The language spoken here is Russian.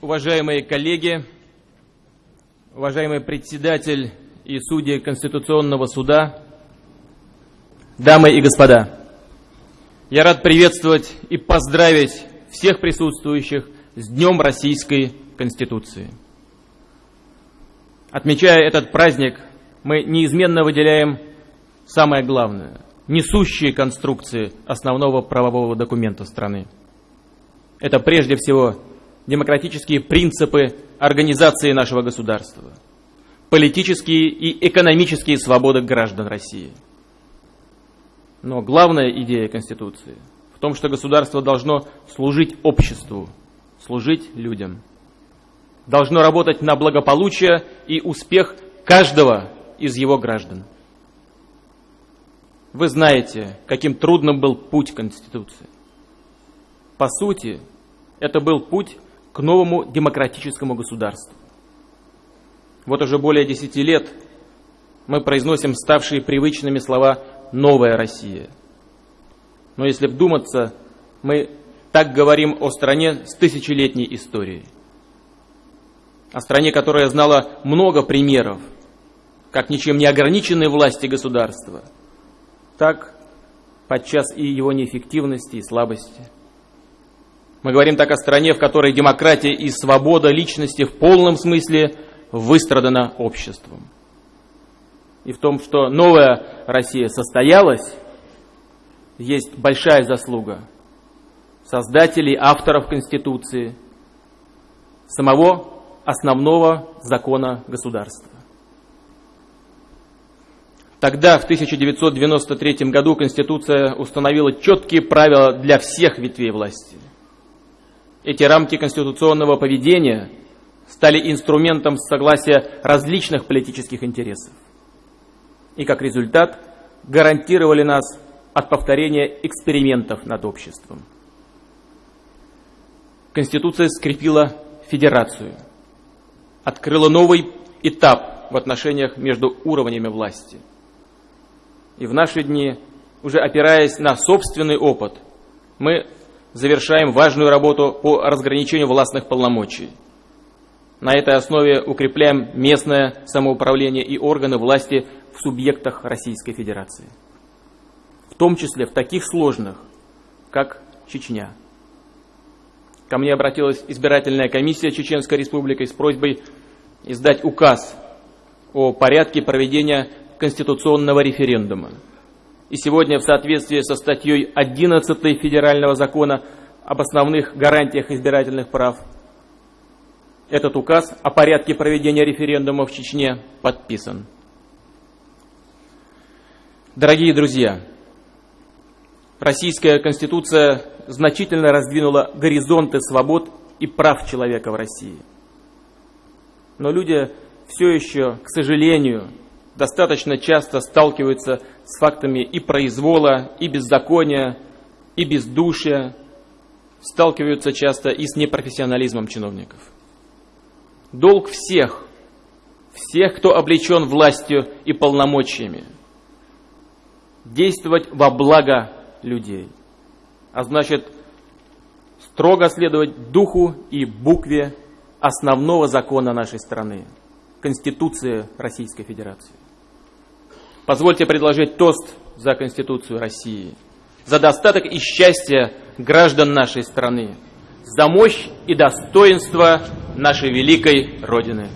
Уважаемые коллеги, уважаемый председатель и судьи Конституционного суда, дамы и господа, я рад приветствовать и поздравить всех присутствующих с Днем Российской Конституции. Отмечая этот праздник, мы неизменно выделяем самое главное – несущие конструкции основного правового документа страны. Это прежде всего демократические принципы организации нашего государства, политические и экономические свободы граждан России. Но главная идея Конституции в том, что государство должно служить обществу, служить людям. Должно работать на благополучие и успех каждого из его граждан. Вы знаете, каким трудным был путь Конституции. По сути, это был путь к новому демократическому государству. Вот уже более десяти лет мы произносим ставшие привычными слова «новая Россия». Но если вдуматься, мы так говорим о стране с тысячелетней историей. О стране, которая знала много примеров, как ничем не ограниченной власти государства, так подчас и его неэффективности и слабости – мы говорим так о стране, в которой демократия и свобода личности в полном смысле выстрадана обществом. И в том, что новая Россия состоялась, есть большая заслуга создателей, авторов Конституции, самого основного закона государства. Тогда, в 1993 году, Конституция установила четкие правила для всех ветвей власти – эти рамки конституционного поведения стали инструментом согласия различных политических интересов. И как результат гарантировали нас от повторения экспериментов над обществом. Конституция скрепила федерацию, открыла новый этап в отношениях между уровнями власти. И в наши дни, уже опираясь на собственный опыт, мы завершаем важную работу по разграничению властных полномочий. На этой основе укрепляем местное самоуправление и органы власти в субъектах Российской Федерации. В том числе в таких сложных, как Чечня. Ко мне обратилась избирательная комиссия Чеченской Республики с просьбой издать указ о порядке проведения конституционного референдума. И сегодня в соответствии со статьей 11 Федерального закона об основных гарантиях избирательных прав этот указ о порядке проведения референдума в Чечне подписан. Дорогие друзья, Российская Конституция значительно раздвинула горизонты свобод и прав человека в России. Но люди все еще, к сожалению, достаточно часто сталкиваются с фактами и произвола, и беззакония, и бездушия, сталкиваются часто и с непрофессионализмом чиновников. Долг всех, всех, кто облечен властью и полномочиями, действовать во благо людей, а значит строго следовать духу и букве основного закона нашей страны – Конституции Российской Федерации. Позвольте предложить тост за Конституцию России, за достаток и счастье граждан нашей страны, за мощь и достоинство нашей великой Родины.